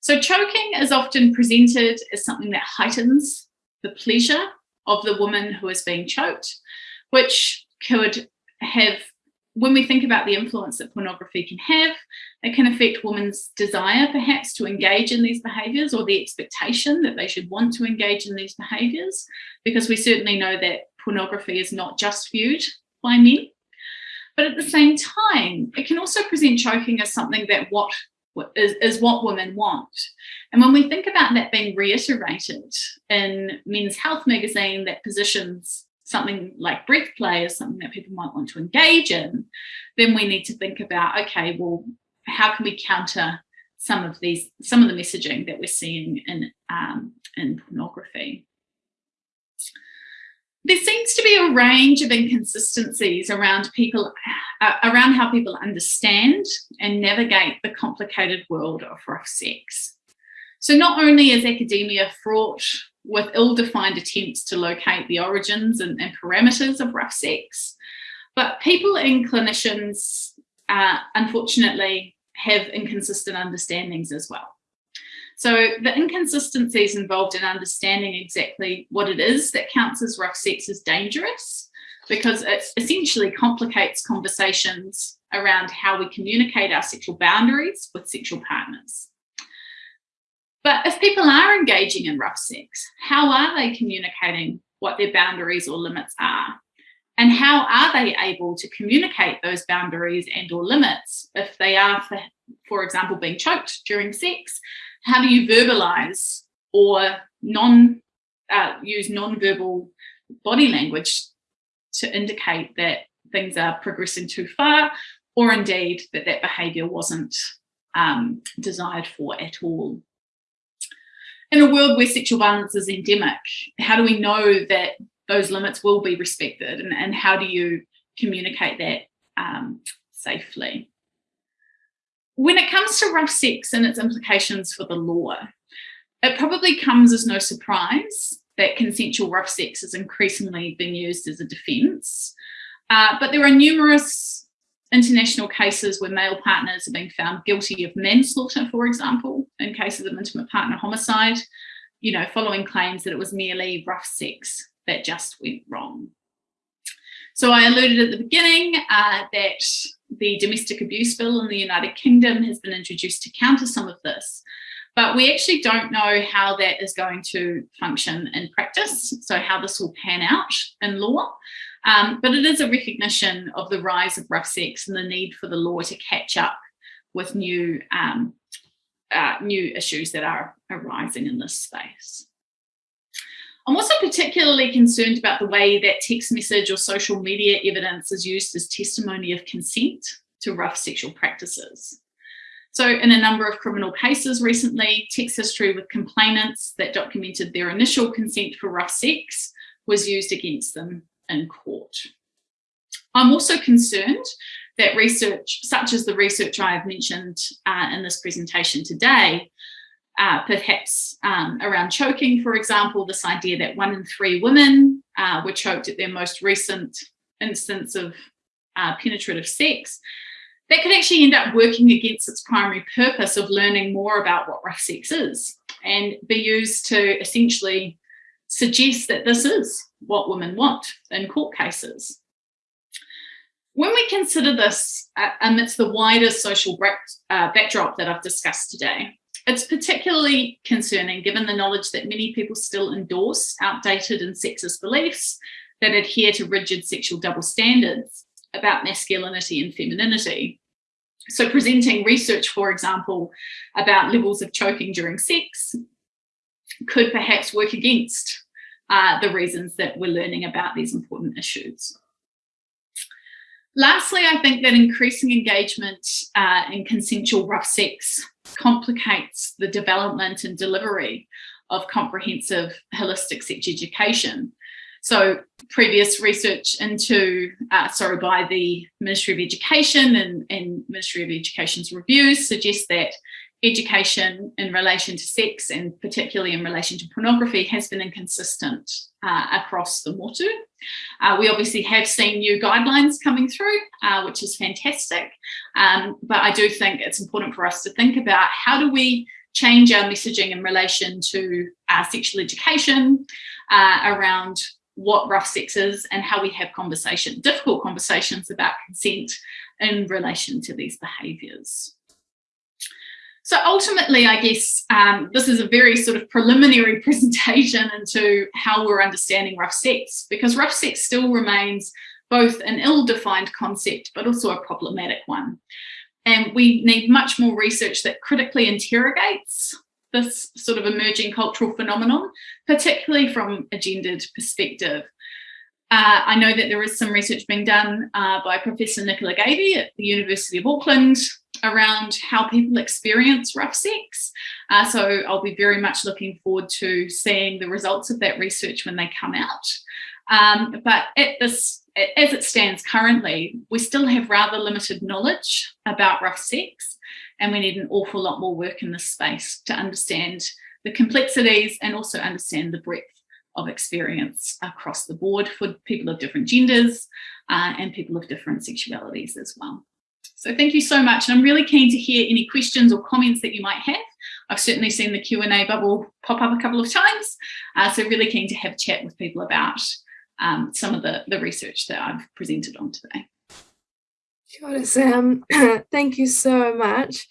So choking is often presented as something that heightens the pleasure of the woman who is being choked, which could have, when we think about the influence that pornography can have, it can affect women's desire perhaps to engage in these behaviours or the expectation that they should want to engage in these behaviours, because we certainly know that pornography is not just viewed by men. But at the same time, it can also present choking as something that what is, is what women want. And when we think about that being reiterated in Men's Health magazine that positions something like breath play as something that people might want to engage in, then we need to think about, okay, well, how can we counter some of these, some of the messaging that we're seeing in, um, in pornography? there seems to be a range of inconsistencies around people uh, around how people understand and navigate the complicated world of rough sex. So not only is academia fraught with ill-defined attempts to locate the origins and, and, parameters of rough sex, but people and clinicians uh, unfortunately have inconsistent understandings as well. So the inconsistencies involved in understanding exactly what it is that counts as rough sex is dangerous because it essentially complicates conversations around how we communicate our sexual boundaries with sexual partners. But if people are engaging in rough sex, how are they communicating what their boundaries or limits are? And how are they able to communicate those boundaries and or limits if they are, for, for example, being choked during sex how do you verbalize or non uh, use non-verbal body language to indicate that things are progressing too far or indeed that that behaviour wasn't um, desired for at all. In a world where sexual violence is endemic, how do we know that those limits will be respected and, and how do you communicate that um, safely? When it comes to rough sex and its implications for the law, it probably comes as no surprise that consensual rough sex is increasingly being used as a defence. Uh, but there are numerous international cases where male partners have been found guilty of manslaughter, for example, in cases of intimate partner homicide, you know, following claims that it was merely rough sex that just went wrong. So I alluded at the beginning uh, that the domestic abuse bill in the United Kingdom has been introduced to counter some of this. But we actually don't know how that is going to function in practice, so how this will pan out in law. Um, but it is a recognition of the rise of rough sex and the need for the law to catch up with new, um, uh, new issues that are arising in this space. I'm also particularly concerned about the way that text message or social media evidence is used as testimony of consent to rough sexual practices. So in a number of criminal cases recently, text history with complainants that documented their initial consent for rough sex was used against them in court. I'm also concerned that research, such as the research I have mentioned uh, in this presentation today, uh, perhaps um, around choking, for example, this idea that one in three women uh, were choked at their most recent instance of uh, penetrative sex, that could actually end up working against its primary purpose of learning more about what rough sex is and be used to essentially suggest that this is what women want in court cases. When we consider this uh, amidst the wider social uh, backdrop that I've discussed today, it's particularly concerning given the knowledge that many people still endorse outdated and sexist beliefs that adhere to rigid sexual double standards about masculinity and femininity. So presenting research, for example, about levels of choking during sex could perhaps work against uh, the reasons that we're learning about these important issues. Lastly, I think that increasing engagement uh, in consensual rough sex complicates the development and delivery of comprehensive holistic sex education. So previous research into, uh, sorry, by the Ministry of Education and, and Ministry of Education's reviews suggests that education in relation to sex and particularly in relation to pornography has been inconsistent uh, across the motu. Uh, we obviously have seen new guidelines coming through, uh, which is fantastic. Um, but I do think it's important for us to think about how do we change our messaging in relation to uh, sexual education uh, around what rough sex is and how we have conversation, difficult conversations about consent in relation to these behaviours. So ultimately, I guess um, this is a very sort of preliminary presentation into how we're understanding rough sex, because rough sex still remains both an ill-defined concept, but also a problematic one. And we need much more research that critically interrogates this sort of emerging cultural phenomenon, particularly from a gendered perspective. Uh, I know that there is some research being done uh, by Professor Nicola Gavey at the University of Auckland around how people experience rough sex. Uh, so I'll be very much looking forward to seeing the results of that research when they come out. Um, but at this, as it stands currently, we still have rather limited knowledge about rough sex and we need an awful lot more work in this space to understand the complexities and also understand the breadth of experience across the board for people of different genders uh, and people of different sexualities as well. So thank you so much. And I'm really keen to hear any questions or comments that you might have. I've certainly seen the Q&A bubble pop up a couple of times. Uh, so really keen to have a chat with people about um, some of the, the research that I've presented on today. Sure, Sam. Thank you so much.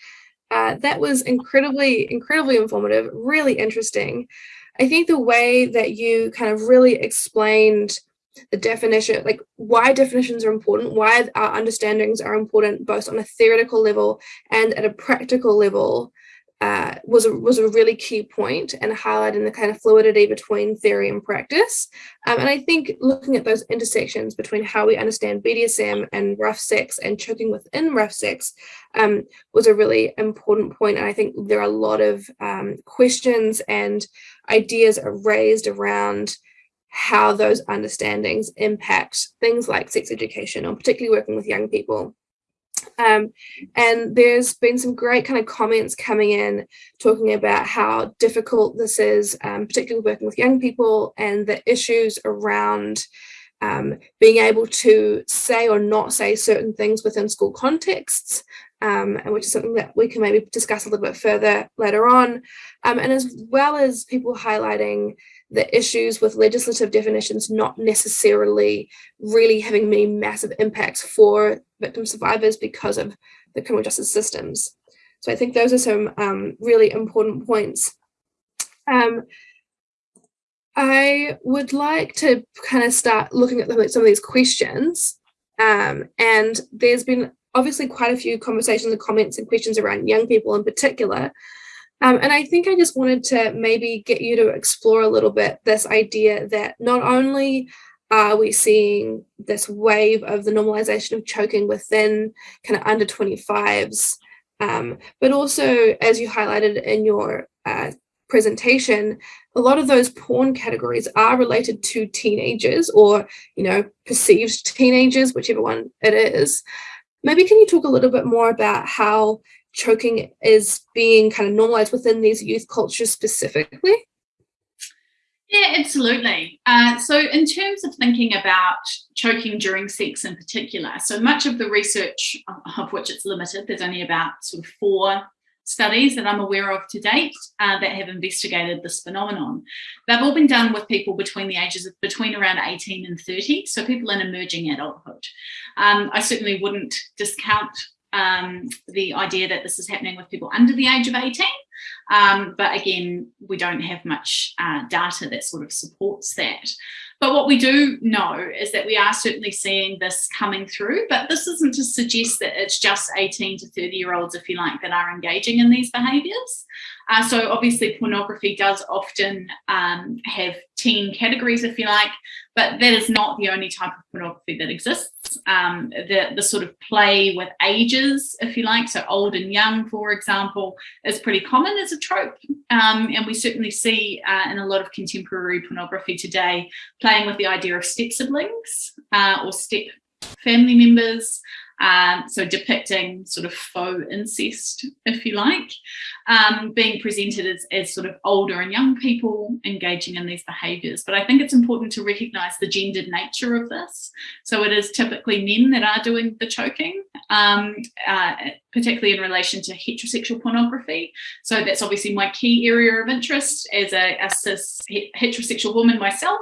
Uh, that was incredibly, incredibly informative, really interesting. I think the way that you kind of really explained the definition, like why definitions are important, why our understandings are important, both on a theoretical level and at a practical level, uh, was a, was a really key point and highlighting the kind of fluidity between theory and practice. Um, and I think looking at those intersections between how we understand BDSM and rough sex and choking within rough sex um, was a really important point. And I think there are a lot of um, questions and ideas raised around how those understandings impact things like sex education, or particularly working with young people. Um, and there's been some great kind of comments coming in talking about how difficult this is, um, particularly working with young people and the issues around um, being able to say or not say certain things within school contexts, um, and which is something that we can maybe discuss a little bit further later on, um, and as well as people highlighting the issues with legislative definitions not necessarily really having many massive impacts for victim survivors because of the criminal justice systems. So I think those are some um, really important points. Um, I would like to kind of start looking at some of these questions. Um, and there's been obviously quite a few conversations and comments and questions around young people in particular. Um, and I think I just wanted to maybe get you to explore a little bit this idea that not only are we seeing this wave of the normalization of choking within kind of under 25s, um, but also, as you highlighted in your uh, presentation, a lot of those porn categories are related to teenagers or, you know, perceived teenagers, whichever one it is. Maybe can you talk a little bit more about how choking is being kind of normalized within these youth cultures specifically? Yeah, absolutely. Uh, so in terms of thinking about choking during sex in particular, so much of the research of which it's limited, there's only about sort of four studies that I'm aware of to date uh, that have investigated this phenomenon. They've all been done with people between the ages of between around 18 and 30, so people in emerging adulthood. Um, I certainly wouldn't discount um, the idea that this is happening with people under the age of 18. Um, but again, we don't have much uh, data that sort of supports that. But what we do know is that we are certainly seeing this coming through, but this isn't to suggest that it's just 18 to 30 year olds, if you like, that are engaging in these behaviours. Uh, so obviously pornography does often um, have teen categories, if you like, but that is not the only type of pornography that exists. Um, the, the sort of play with ages, if you like, so old and young, for example, is pretty common as a trope. Um, and we certainly see uh, in a lot of contemporary pornography today, playing with the idea of step siblings uh, or step family members, um, so depicting sort of faux incest, if you like, um, being presented as, as sort of older and young people engaging in these behaviours. But I think it's important to recognise the gendered nature of this. So it is typically men that are doing the choking, um, uh, particularly in relation to heterosexual pornography. So that's obviously my key area of interest as a, a cis heterosexual woman myself.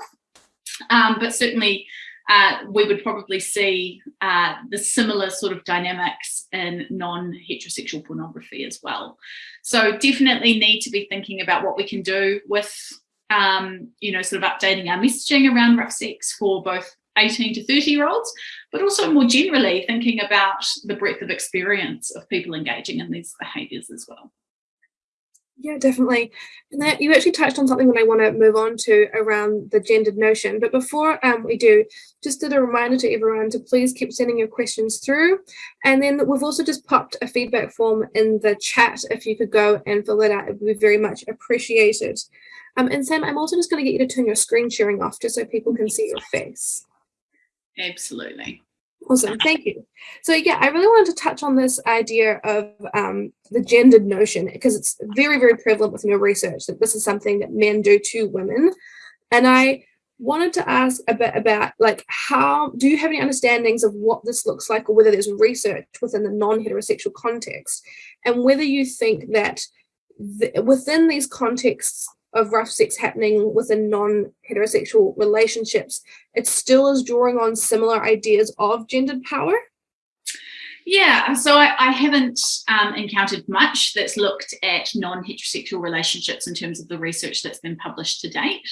Um, but certainly uh, we would probably see uh, the similar sort of dynamics in non-heterosexual pornography as well. So definitely need to be thinking about what we can do with, um, you know, sort of updating our messaging around rough sex for both 18 to 30 year olds, but also more generally thinking about the breadth of experience of people engaging in these behaviours as well. Yeah, definitely. And that you actually touched on something that I want to move on to around the gendered notion. But before um, we do, just a reminder to everyone to please keep sending your questions through. And then we've also just popped a feedback form in the chat. If you could go and fill that out, it would be very much appreciated. Um, and Sam, I'm also just going to get you to turn your screen sharing off just so people can see your face. Absolutely. Awesome, thank you. So yeah, I really wanted to touch on this idea of um, the gendered notion because it's very, very prevalent within your research that this is something that men do to women. And I wanted to ask a bit about like how do you have any understandings of what this looks like or whether there's research within the non-heterosexual context and whether you think that the, within these contexts of rough sex happening within non-heterosexual relationships, it still is drawing on similar ideas of gendered power? Yeah, so I, I haven't um, encountered much that's looked at non-heterosexual relationships in terms of the research that's been published to date.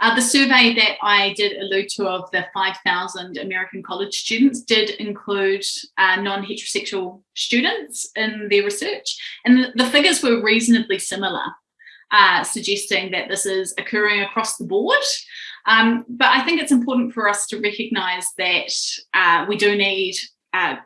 Uh, the survey that I did allude to of the 5,000 American college students did include uh, non-heterosexual students in their research, and the, the figures were reasonably similar, uh, suggesting that this is occurring across the board. Um, but I think it's important for us to recognise that uh, we do need uh,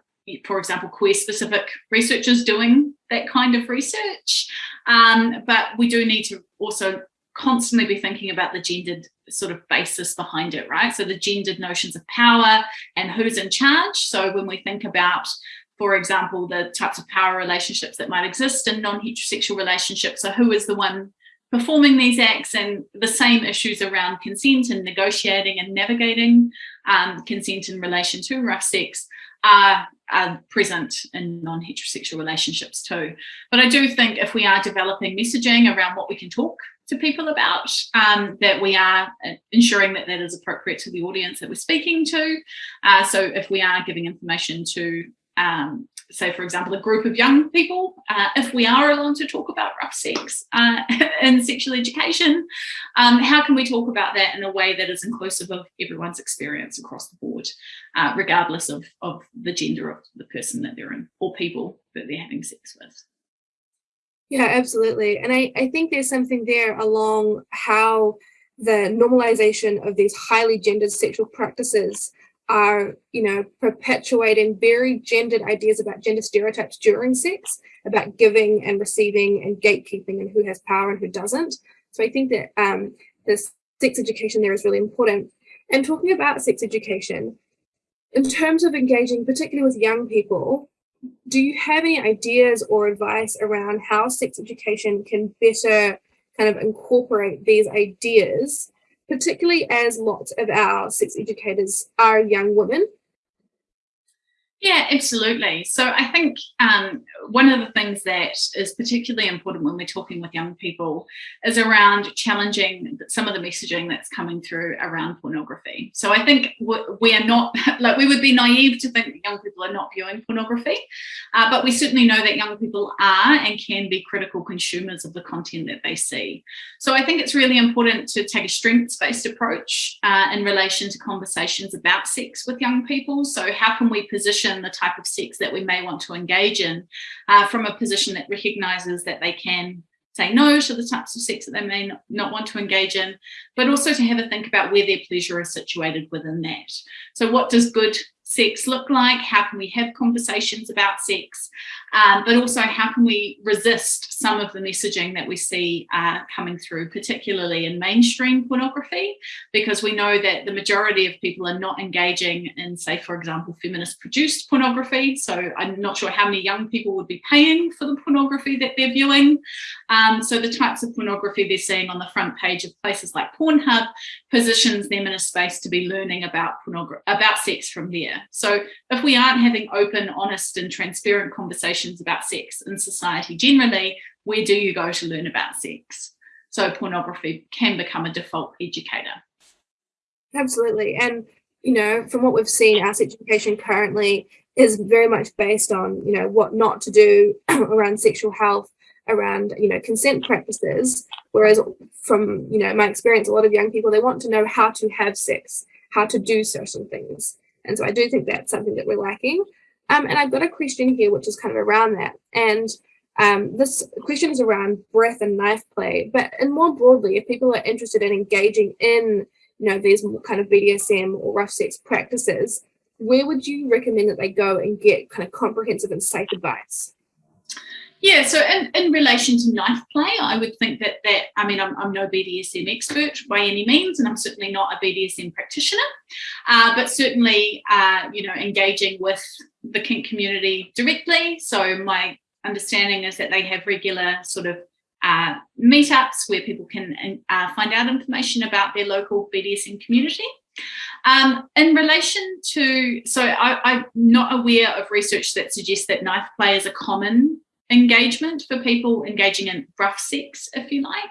for example, queer specific researchers doing that kind of research. Um, but we do need to also constantly be thinking about the gendered sort of basis behind it, right? So the gendered notions of power and who's in charge. So when we think about, for example, the types of power relationships that might exist in non-heterosexual relationships, so who is the one performing these acts and the same issues around consent and negotiating and navigating um, consent in relation to rough sex are, are present in non-heterosexual relationships too. But I do think if we are developing messaging around what we can talk to people about, um, that we are ensuring that that is appropriate to the audience that we're speaking to. Uh, so if we are giving information to um, say, for example, a group of young people, uh, if we are allowed to talk about rough sex uh, and sexual education, um, how can we talk about that in a way that is inclusive of everyone's experience across the board, uh, regardless of, of the gender of the person that they're in or people that they're having sex with? Yeah, absolutely. And I, I think there's something there along how the normalization of these highly gendered sexual practices are, you know, perpetuating very gendered ideas about gender stereotypes during sex, about giving and receiving and gatekeeping and who has power and who doesn't. So I think that um, this sex education there is really important. And talking about sex education, in terms of engaging, particularly with young people, do you have any ideas or advice around how sex education can better kind of incorporate these ideas particularly as lots of our sex educators are young women yeah, absolutely. So I think um, one of the things that is particularly important when we're talking with young people is around challenging some of the messaging that's coming through around pornography. So I think we are not, like we would be naive to think that young people are not viewing pornography, uh, but we certainly know that young people are and can be critical consumers of the content that they see. So I think it's really important to take a strengths-based approach uh, in relation to conversations about sex with young people. So how can we position the type of sex that we may want to engage in uh, from a position that recognizes that they can say no to the types of sex that they may not want to engage in, but also to have a think about where their pleasure is situated within that. So what does good sex look like? How can we have conversations about sex? Um, but also how can we resist some of the messaging that we see uh, coming through, particularly in mainstream pornography, because we know that the majority of people are not engaging in, say, for example, feminist produced pornography. So I'm not sure how many young people would be paying for the pornography that they're viewing. Um, so the types of pornography they're seeing on the front page of places like Pornhub positions them in a space to be learning about pornography, about sex from there. So if we aren't having open, honest and transparent conversations about sex in society generally, where do you go to learn about sex? So pornography can become a default educator. Absolutely. And, you know, from what we've seen, our education currently is very much based on, you know, what not to do around sexual health, around, you know, consent practices. Whereas from, you know, my experience, a lot of young people, they want to know how to have sex, how to do certain things. And so I do think that's something that we're lacking. Um, and I've got a question here, which is kind of around that. And um, this question is around breath and knife play, but and more broadly, if people are interested in engaging in, you know, these kind of BDSM or rough sex practices, where would you recommend that they go and get kind of comprehensive and safe advice? Yeah, so in, in relation to knife play, I would think that that, I mean, I'm, I'm no BDSM expert by any means, and I'm certainly not a BDSM practitioner, uh, but certainly, uh, you know, engaging with the kink community directly. So my understanding is that they have regular sort of uh, meetups where people can uh, find out information about their local BDSM community. Um, in relation to, so I, I'm not aware of research that suggests that knife play is a common engagement for people engaging in rough sex, if you like.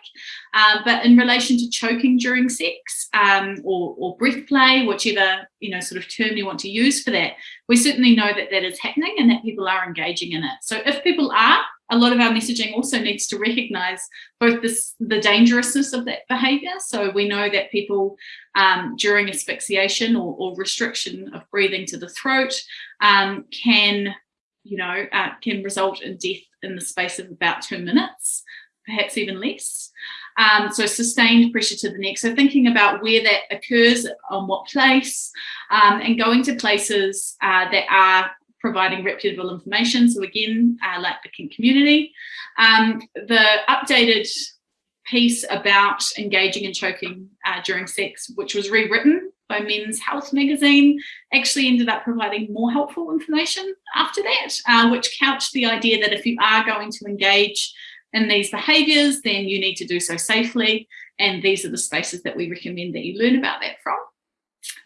Uh, but in relation to choking during sex um, or, or breath play, whichever you know sort of term you want to use for that, we certainly know that that is happening and that people are engaging in it. So if people are, a lot of our messaging also needs to recognize both this, the dangerousness of that behavior. So we know that people um, during asphyxiation or, or, restriction of breathing to the throat um, can you know, uh, can result in death in the space of about two minutes, perhaps even less. Um, so sustained pressure to the neck. So thinking about where that occurs, on what place, um, and going to places uh, that are providing reputable information. So again, uh, like the kink community. Um, the updated piece about engaging and choking uh, during sex, which was rewritten by Men's Health magazine actually ended up providing more helpful information after that, uh, which couched the idea that if you are going to engage in these behaviours, then you need to do so safely. And these are the spaces that we recommend that you learn about that from.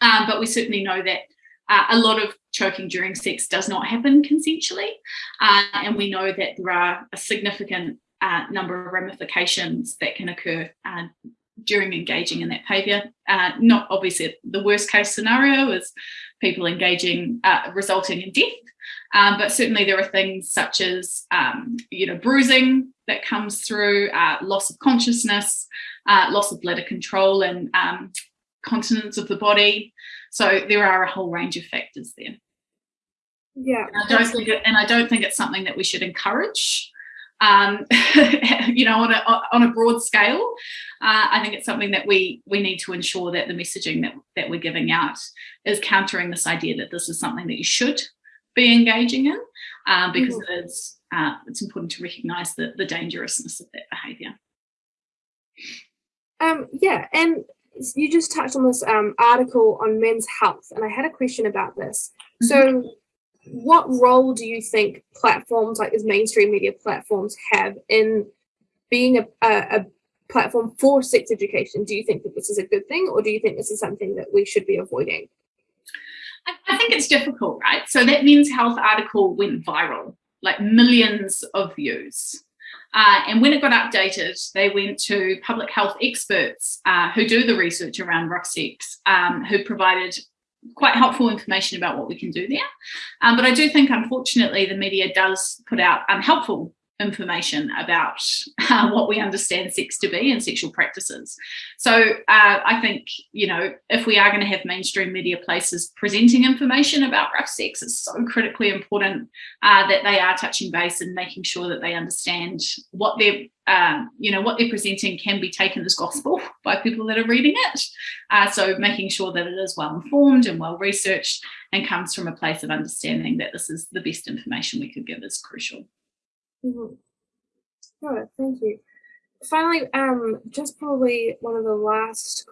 Um, but we certainly know that uh, a lot of choking during sex does not happen consensually. Uh, and we know that there are a significant uh, number of ramifications that can occur uh, during engaging in that behaviour. Uh, not obviously the worst case scenario is people engaging, uh, resulting in death, um, but certainly there are things such as, um, you know, bruising that comes through, uh, loss of consciousness, uh, loss of bladder control and um, continence of the body. So there are a whole range of factors there. Yeah. And I don't think it, and I don't think it's something that we should encourage um, you know, on a, on a broad scale. Uh, I think it's something that we we need to ensure that the messaging that, that we're giving out is countering this idea that this is something that you should be engaging in uh, because mm -hmm. it's, uh, it's important to recognize the, the dangerousness of that behavior. Um, yeah, and you just touched on this um, article on men's health, and I had a question about this. Mm -hmm. So what role do you think platforms like these mainstream media platforms have in being a, a, a, platform for sex education? Do you think that this is a good thing or do you think this is something that we should be avoiding? I, think it's difficult, right? So that Men's Health article went viral, like millions of views. Uh, and when it got updated, they went to public health experts uh, who do the research around rough sex, um, who provided quite helpful information about what we can do there. Um, but I do think, unfortunately, the media does put out unhelpful information about uh, what we understand sex to be and sexual practices. So uh, I think, you know, if we are going to have mainstream media places presenting information about rough sex, it's so critically important uh, that they are touching base and making sure that they understand what they're um, you know, what they're presenting can be taken as gospel by people that are reading it. Uh, so making sure that it is well informed and well researched and comes from a place of understanding that this is the best information we could give is crucial. Mm -hmm. Thank you. Finally, um, just probably one of the last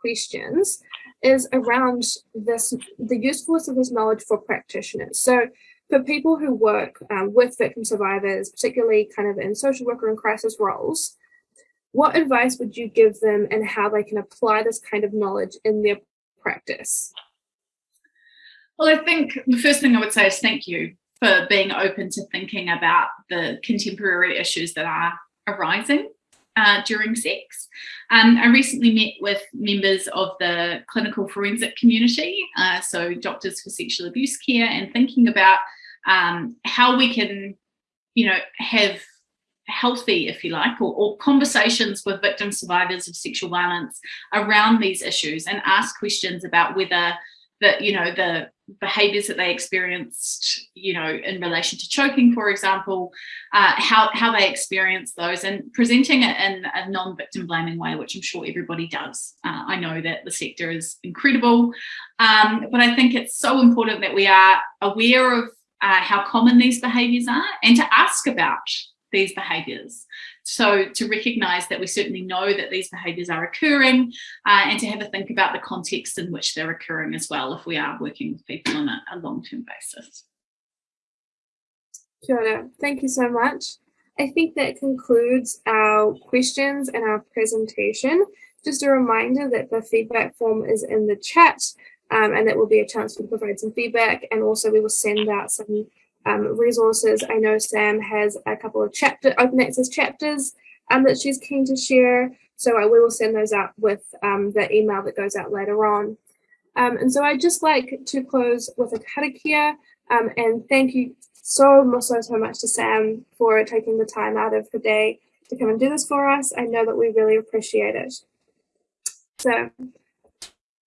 questions is around this the usefulness of this knowledge for practitioners. So for people who work um, with victim survivors, particularly kind of in social worker and crisis roles, what advice would you give them and how they can apply this kind of knowledge in their practice? Well, I think the first thing I would say is thank you for being open to thinking about the contemporary issues that are arising uh, during sex. Um, I recently met with members of the clinical forensic community, uh, so doctors for sexual abuse care, and thinking about um, how we can, you know, have healthy, if you like, or, or, conversations with victim survivors of sexual violence around these issues and ask questions about whether that you know the behaviors that they experienced you know in relation to choking for example uh, how how they experience those and presenting it in a non-victim blaming way which i'm sure everybody does uh, i know that the sector is incredible um, but i think it's so important that we are aware of uh, how common these behaviors are and to ask about these behaviors. So to recognize that we certainly know that these behaviors are occurring uh, and to have a think about the context in which they're occurring as well if we are working with people on a, a long-term basis. Kia thank you so much. I think that concludes our questions and our presentation. Just a reminder that the feedback form is in the chat um, and that will be a chance to provide some feedback and also we will send out some um, resources. I know Sam has a couple of chapter open access chapters um, that she's keen to share. So I will send those out with um, the email that goes out later on. Um, and so I'd just like to close with a karakia um, and thank you so, so, so much to Sam for taking the time out of her day to come and do this for us. I know that we really appreciate it. So,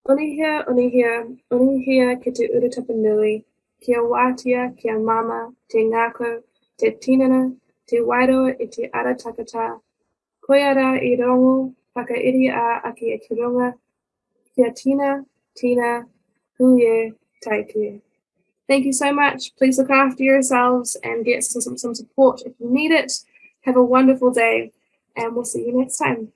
Unuhia, Unuhia, Unuhia ki te uratapa nui, kia wātea, kia mama, te ngākau, te tinana, te wairua i te ara takata, koiara i rongo, whakairi a aki e ki ronga, kia tina, tina, huye, taiki. Thank you so much. Please look after yourselves and get some, some support if you need it. Have a wonderful day and we'll see you next time.